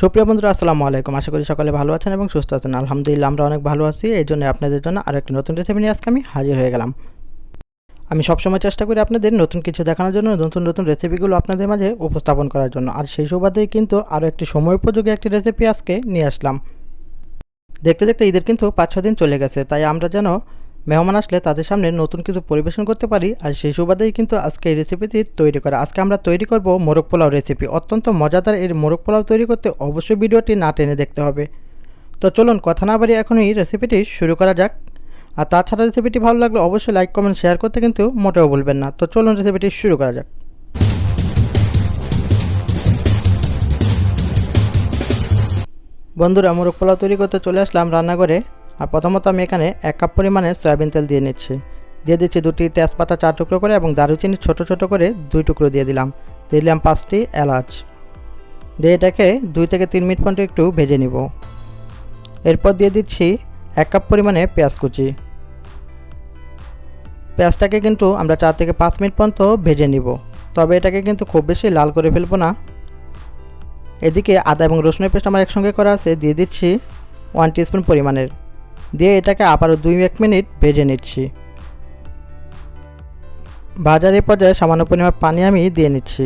সুপ্রিয় বন্ধুরা, আসসালামু আলাইকুম। আশা করি সকালে ভালো আছেন এবং সুস্থ আছেন। আলহামদুলিল্লাহ, আমরা অনেক ভালো আছি। এই জন্য আপনাদের জন্য আরও একটি নতুন রেসিপি নিয়ে আজকে আমি হাজির হয়ে গেলাম। আমি সবসময় চেষ্টা করি আপনাদের নতুন কিছু দেখানোর জন্য, নতুন নতুন রেসিপিগুলো আপনাদের মাঝে উপস্থাপন করার জন্য। আর সেই সুবাদেই কিন্তু আরও একটি সময় উপযোগী একটি রেসিপি আজকে নিয়ে আসলাম। দেখতে দেখতে ঈদের কিন্তু পাঁচ ছ দিন চলে গেছে, তাই আমরা যেন মেহমান আসলে তাদের সামনে নতুন কিছু পরিবেশন করতে পারি, আর সেই সুবাদেই কিন্তু আজকে এই রেসিপিটি তৈরি করা। আজকে আমরা তৈরি করব মোরগ পোলাও রেসিপি অত্যন্ত মজাদার এই মোরগ পোলাও তৈরি করতে অবশ্যই ভিডিওটি না টেনে দেখতে হবে। তো চলুন কথা না বাড়ি এখন এই রেসিপিটি শুরু করা যাক। আর তাছাড়া রেসিপিটি ভালো লাগলে অবশ্যই লাইক কমেন্ট শেয়ার করতে কিন্তু মোটেও ভুলবেন না। তো চলুন রেসিপিটি শুরু করা যাক। বন্ধুরা, মোরগ পোলাও তৈরি করতে চলে আসলাম রান্নাঘরে। আর প্রথমত আমি এখানে এক কাপ পরিমাণে সয়াবিন তেল দিয়ে নিচ্ছি। দিয়ে দিচ্ছি দুটি তেজপাতা চার টুকরো করে এবং দারুচিনি ছোট ছোট করে দুই টুকরো দিয়ে দিলাম। দিলাম পাঁচটি এলাচ। দিয়ে এটাকে দুই থেকে তিন মিনিট পর্যন্ত একটু ভেজে নিব। এরপর দিয়ে দিচ্ছি এক কাপ পরিমাণে পেঁয়াজ কুচি। পেঁয়াজটাকে কিন্তু আমরা চার থেকে পাঁচ মিনিট পর্যন্ত ভেজে নিব। তবে এটাকে কিন্তু খুব বেশি লাল করে ফেলব না। এদিকে আদা এবং রসুনের পেস্ট আমার একসঙ্গে করা আছে। দিয়ে দিচ্ছি ওয়ান টিস্পুন পরিমাণের। দিয়ে এটাকে আবারও দুই এক মিনিট ভেজে নিচ্ছি। বাজারের পর্যায়ে সামান্য পরিমাণ পানি আমি দিয়ে নিচ্ছি।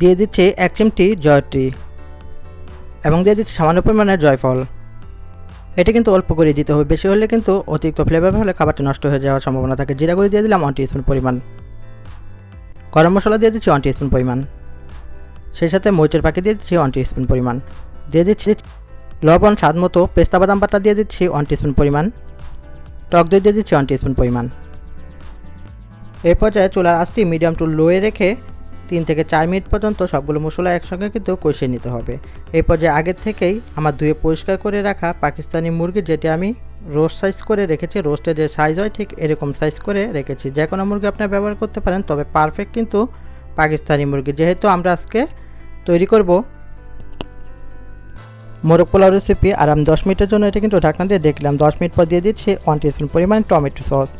দিয়ে দিচ্ছি এক চিমটি জয়টি এবং দিয়ে দিচ্ছি সামান্য পরিমাণের জয়ফল। এটা কিন্তু অল্প করে দিতে হবে, বেশি হলে কিন্তু অতিরিক্ত ফ্লেভার হলে খাবারটা নষ্ট হয়ে যাওয়ার সম্ভাবনা থাকে। জিরা করে দিয়ে দিলাম ওয়ান টিস্পুন পরিমাণ। গরম মশলা দিয়ে দিচ্ছি ওয়ান টিস্পুন পরিমাণ। সেই সাথে মরিচের পাখি দিয়ে দিচ্ছি ওয়ান টিস্পুন পরিমাণ। দিয়ে দিচ্ছি লবণ, স্বাদ মতো পেস্তা বাদাম বাটা দিয়ে দিচ্ছি ওয়ান টিস্পুন পরিমাণ। টক দই দিয়ে দিচ্ছি ওয়ান টিস্পুন পরিমাণ। এই পর্যায়ে চুলার আঁচটি মিডিয়াম টু লোয়ে রেখে তিন থেকে চার মিনিট পর্যন্ত সবগুলো মশলা একসঙ্গে কিন্তু কষিয়ে নিতে হবে। এই পর্যায়ে আগের থেকেই আমার ধুয়ে পরিষ্কার করে রাখা পাকিস্তানি মুরগি যেটি আমি রোস্ট সাইজ করে রেখেছি রোস্টের যে সাইজ হয় ঠিক এরকম সাইজ করে রেখেছি। যে কোনো মুরগি আপনি ব্যবহার করতে পারেন, তবে পারফেক্ট কিন্তু পাকিস্তানি মুরগি। যেহেতু আমরা আজকে তৈরি করব মোরগ পোলাও রেসিপি আর আমি দশ মিনিটের জন্য এটা কিন্তু ঢাকনা দিয়ে দেখলাম দশ মিনিট পর দিয়ে দিচ্ছি ওয়ান টিস্পুন পরিমাণ টমেটো সস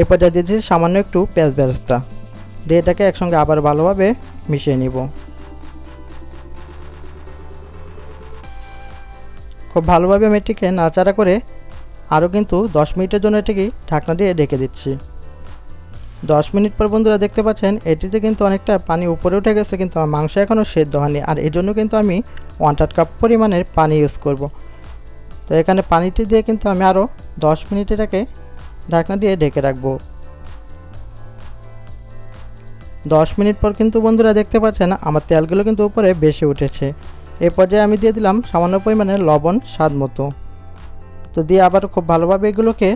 এই দিয়ে দিচ্ছি সামান্য একটু পেঁয়াজ বেরেস্তা। দিয়ে এটাকে একসঙ্গে আবার ভালোভাবে মিশিয়ে নিব। খুব ভালোভাবে আমি এটিকে নাড়াচাড়া করে আরও কিন্তু দশ মিনিটের জন্য এটিকে ঢাকনা দিয়ে ঢেকে দিচ্ছি। দশ মিনিট পর বন্ধুরা দেখতে পাচ্ছেন, এটিতে কিন্তু অনেকটা পানি উপরে উঠে গেছে, কিন্তু আমার মাংস এখনও সেদ্ধ হয়নি। আর এই জন্য কিন্তু আমি ওয়ান থার্ড কাপ পরিমাণের পানি ইউজ করব। তো এখানে পানিটি দিয়ে কিন্তু আমি আরও দশ মিনিট এটাকে ঢাকনা দিয়ে ঢেকে রাখব। দশ মিনিট পর কিন্তু বন্ধুরা দেখতে পাচ্ছেন আমার তেলগুলো কিন্তু উপরে বেশি উঠেছে। এই পর্যায়ে আমি দিয়ে দিলাম সামান্য পরিমাণে লবণ, স্বাদ মতো। তো দিয়ে আবার খুব ভালোভাবে এগুলোকে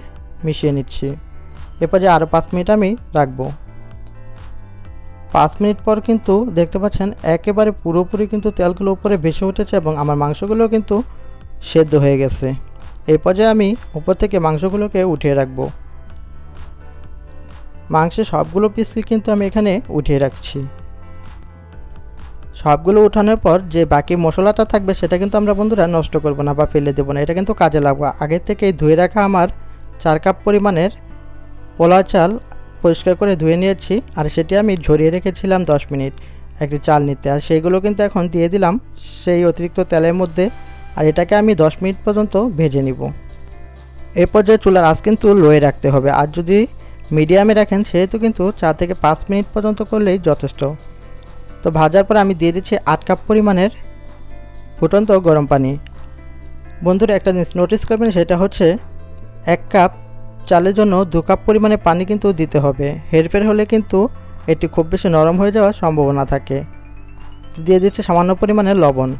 মিশিয়ে নিচ্ছি। এ পর্যায়ে আরও পাঁচ মিনিট আমি রাখব। পাঁচ মিনিট পর কিন্তু দেখতে পাচ্ছেন একেবারে পুরোপুরি কিন্তু তেলগুলো উপরে ভেসে উঠেছে এবং আমার মাংসগুলো কিন্তু সেদ্ধ হয়ে গেছে। এই পর্যায়ে আমি উপর থেকে মাংসগুলোকে উঠিয়ে রাখব। মাংসের সবগুলো পিসকে কিন্তু আমি এখানে উঠিয়ে রাখছি। সবগুলো উঠানোর পর যে বাকি মশলাটা থাকবে সেটা কিন্তু আমরা বন্ধুরা নষ্ট করব না বা ফেলে দেবো না, এটা কিন্তু কাজে লাগবো। আগে থেকেই ধুয়ে রাখা আমার চার কাপ পরিমাণের পোলা চাল পরিষ্কার করে ধুয়ে নিয়েছি আর সেটি আমি ঝরিয়ে রেখেছিলাম দশ মিনিট একটি চাল নিতে। আর সেইগুলো কিন্তু এখন দিয়ে দিলাম সেই অতিরিক্ত তেলের মধ্যে আর এটাকে আমি দশ মিনিট পর্যন্ত ভেজে নিব। এই পর্যায়ে চুলার আঁচ কিন্তু লোয়ে রাখতে হবে আর যদি মিডিয়ামে রাখেন সেহেতু কিন্তু চার থেকে পাঁচ মিনিট পর্যন্ত করলেই যথেষ্ট। তো ভাজার পর আমি দিয়ে দিচ্ছি আট কাপ পরিমাণের ফুটন্ত গরম পানি। বন্ধুরা একটা জিনিস নোটিস করবেন সেটা হচ্ছে এক কাপ চালের জন্য দু কাপ পরিমাণে পানি কিন্তু দিতে হবে। হেরফের হলে কিন্তু এটি খুব বেশি নরম হয়ে যাওয়ার সম্ভাবনা থাকে। দিয়ে দিচ্ছে সামান্য পরিমাণে লবণ।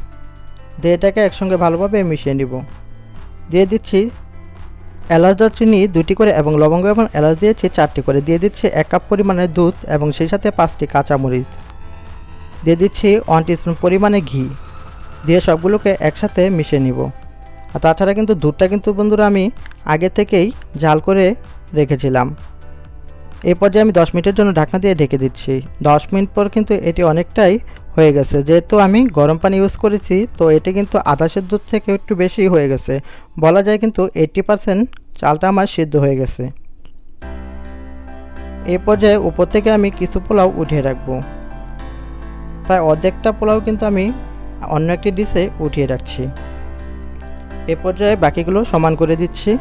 দিয়ে এটাকে একসঙ্গে ভালোভাবে মিশিয়ে নিব। দিয়ে দিচ্ছি এলাচ দারচিনি দুটি করে এবং লবঙ্গ এবং এলাচ দিয়েছি চারটি করে। দিয়ে দিচ্ছি এক কাপ পরিমাণে দুধ এবং সেই সাথে পাঁচটি কাঁচামরিচ। দিয়ে দিচ্ছি ওয়ান টিস্পুন পরিমাণে ঘি। দিয়ে সবগুলোকে একসাথে মিশিয়ে নিব। আর তাছাড়া কিন্তু দুধটা কিন্তু বন্ধুরা আমি আগে থেকেই জাল করে রেখেছিলাম। এই পর্যায়ে আমি দশ মিনিটের জন্য ঢাকনা দিয়ে ঢেকে দিচ্ছি। দশ মিনিট পর কিন্তু এটি অনেকটাই হয়ে গেছে। যেহেতু আমি গরম পানি ইউজ করেছি, তো এটি কিন্তু আধা সেদ্ধ থেকে একটু বেশি হয়ে গেছে। বলা যায় কিন্তু এইট্টি পারসেন্ট চালটা আমার সিদ্ধ হয়ে গেছে। এ পর্যায়ে উপর থেকে আমি কিছু পোলাও উঠিয়ে রাখব। প্রায় অর্ধেকটা পোলাও কিন্তু আমি অন্য একটি ডিশে উঠিয়ে রাখছি। এ পর্যায়ে বাকিগুলো সমান করে দিচ্ছি।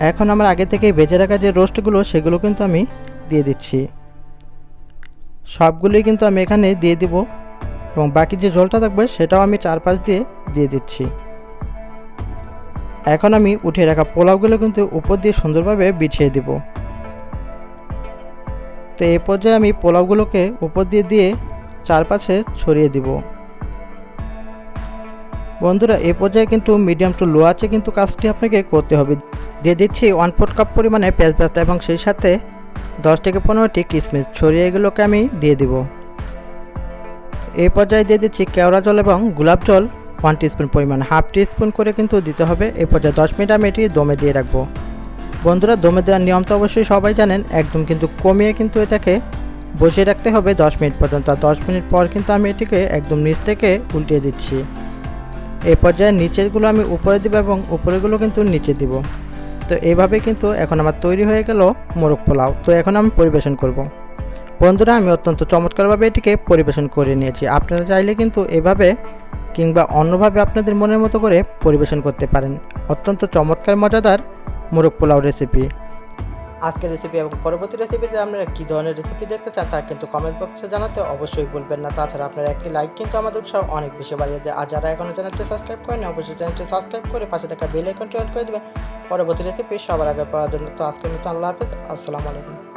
এখন আমার আগে থেকে ভেজে রাখা যে রোস্টগুলো, সেগুলো কিন্তু আমি দিয়ে দিচ্ছি। সবগুলোই কিন্তু আমি এখানে দিয়ে দিব এবং বাকি যে জলটা থাকবে, সেটাও আমি চারপাশ দিয়ে দিয়ে দিচ্ছি। এখন আমি উঠিয়ে রাখা পোলাওগুলো কিন্তু উপর দিয়ে সুন্দরভাবে বিছিয়ে দিব। তো এই পর্যায়ে আমি পোলাওগুলোকে উপর দিয়ে দিয়ে চারপাশে ছড়িয়ে দিব। বন্ধুরা, এ পর্যায়ে কিন্তু মিডিয়াম টু লো আছে কিন্তু কাজটি আপনাকে করতে হবে। দিয়ে দিচ্ছি ওয়ান ফোর্থ কাপ পরিমাণে পেঁয়াজ ব্যস্তা এবং সেই সাথে দশ থেকে পনেরোটি কিশমিশ। ছড়িয়ে এগুলোকে আমি দিয়ে দিব। এই পর্যায়ে দিয়ে দিচ্ছি কেওড়া জল এবং গোলাপ জল ওয়ান টিস্পুন পরিমাণ। হাফ টিস্পুন করে কিন্তু দিতে হবে। এই পর্যায়ে দশ মিনিট আমি এটি দমে দিয়ে রাখব। বন্ধুরা, দমে দেওয়ার নিয়ম তো অবশ্যই সবাই জানেন। একদম কিন্তু কমিয়ে কিন্তু এটাকে বসিয়ে রাখতে হবে দশ মিনিট পর্যন্ত। আর দশ মিনিট পর কিন্তু আমি এটিকে একদম নিচ থেকে উল্টিয়ে দিচ্ছি। এই পর্যায়ে নিচেরগুলো আমি উপরে দিব এবং উপরেগুলো কিন্তু নিচে দিব। তো এইভাবে কিন্তু এখন আমার তৈরি হয়ে গেল মোরগ পোলাও। তো এখন আমি পরিবেশন করব। বন্ধুরা, আমি অত্যন্ত চমৎকারভাবে এটিকে পরিবেশন করে নিয়েছি। আপনারা চাইলে কিন্তু এভাবে কিংবা অন্যভাবে আপনাদের মনের মতো করে পরিবেশন করতে পারেন। অত্যন্ত চমৎকার, মজাদার মোরগ পোলাও রেসিপি আজকের রেসিপি এবং পরবর্তী রেসিপিতে আপনারা কী ধরনের রেসিপি দেখতে চান তা কিন্তু কমেন্ট বক্সে জানাতে অবশ্যই বলবেন না। তাছাড়া আপনারা একটি লাইক কিন্তু আমাদের উৎসাহ অনেক বেশি বাড়িয়ে দেয়। আর যারা এখনও চ্যানেলটি সাবস্ক্রাইব করেন অবশ্যই চ্যানেলটি সাবস্ক্রাইব করে পাশে থাকা বেল আইকনটি অন করে দেবেন। পরবর্তী রেসিপি সবার আগে পাওয়ার জন্য। তো আজকের মতো আল্লাহ হাফেজ। আসসালামু আলাইকুম।